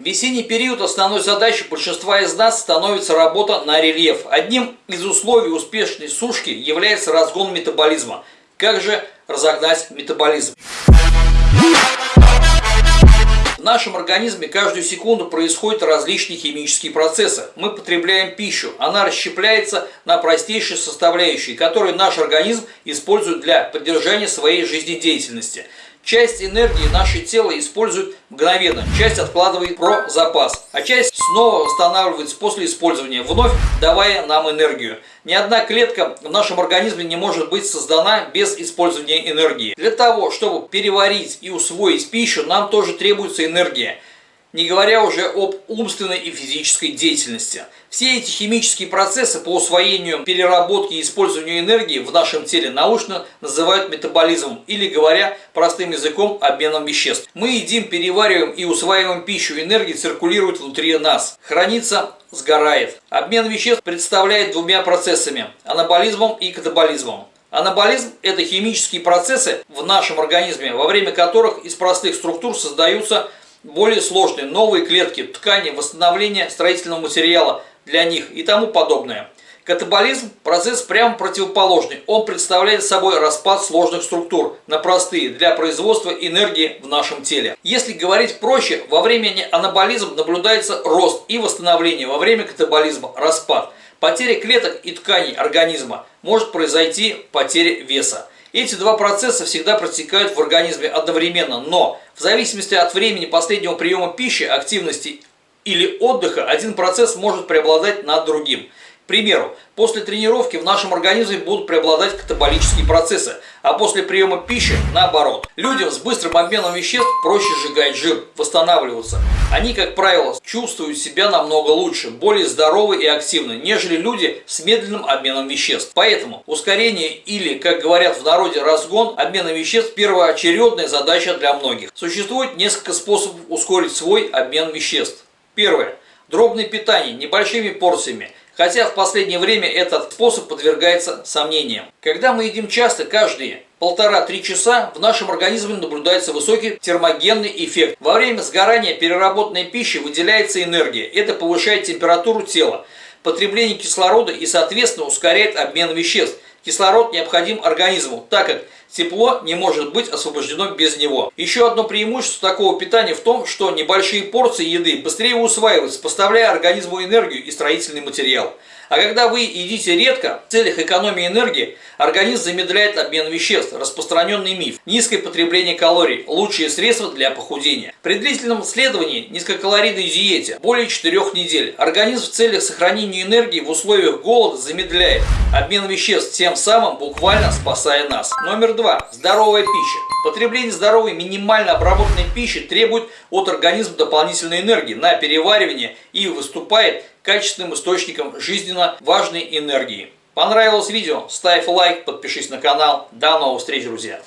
Весенний период основной задачей большинства из нас становится работа на рельеф. Одним из условий успешной сушки является разгон метаболизма. Как же разогнать метаболизм? В нашем организме каждую секунду происходят различные химические процессы. Мы потребляем пищу, она расщепляется на простейшие составляющие, которые наш организм использует для поддержания своей жизнедеятельности – Часть энергии наше тело использует мгновенно, часть откладывает про запас, а часть снова восстанавливается после использования, вновь давая нам энергию. Ни одна клетка в нашем организме не может быть создана без использования энергии. Для того, чтобы переварить и усвоить пищу, нам тоже требуется энергия не говоря уже об умственной и физической деятельности. Все эти химические процессы по усвоению, переработке и использованию энергии в нашем теле научно называют метаболизмом или, говоря простым языком, обменом веществ. Мы едим, перевариваем и усваиваем пищу, энергия циркулирует внутри нас, хранится, сгорает. Обмен веществ представляет двумя процессами – анаболизмом и катаболизмом. Анаболизм – это химические процессы в нашем организме, во время которых из простых структур создаются более сложные, новые клетки, ткани, восстановление строительного материала для них и тому подобное. Катаболизм – процесс прямо противоположный. Он представляет собой распад сложных структур на простые для производства энергии в нашем теле. Если говорить проще, во время анаболизма наблюдается рост и восстановление, во время катаболизма – распад. Потеря клеток и тканей организма может произойти потеря веса. Эти два процесса всегда протекают в организме одновременно, но в зависимости от времени последнего приема пищи, активности или отдыха, один процесс может преобладать над другим. Примеру, после тренировки в нашем организме будут преобладать катаболические процессы, а после приема пищи наоборот. Людям с быстрым обменом веществ проще сжигать жир, восстанавливаться. Они, как правило, чувствуют себя намного лучше, более здоровы и активны, нежели люди с медленным обменом веществ. Поэтому ускорение или, как говорят в народе, разгон обмена веществ – первоочередная задача для многих. Существует несколько способов ускорить свой обмен веществ. Первое. Дробное питание небольшими порциями – хотя в последнее время этот способ подвергается сомнениям. Когда мы едим часто, каждые полтора-три часа, в нашем организме наблюдается высокий термогенный эффект. Во время сгорания переработанной пищи выделяется энергия. Это повышает температуру тела, потребление кислорода и, соответственно, ускоряет обмен веществ. Кислород необходим организму, так как Тепло не может быть освобождено без него. Еще одно преимущество такого питания в том, что небольшие порции еды быстрее усваиваются, поставляя организму энергию и строительный материал. А когда вы едите редко, в целях экономии энергии, организм замедляет обмен веществ, распространенный миф. Низкое потребление калорий – лучшее средство для похудения. При длительном следовании низкокалорийной диете более 4 недель организм в целях сохранения энергии в условиях голода замедляет обмен веществ, тем самым буквально спасая нас. Номер два. Здоровая пища. Потребление здоровой минимально обработанной пищи требует от организма дополнительной энергии на переваривание и выступает качественным источником жизненно важной энергии. Понравилось видео? Ставь лайк, подпишись на канал. До новых встреч, друзья!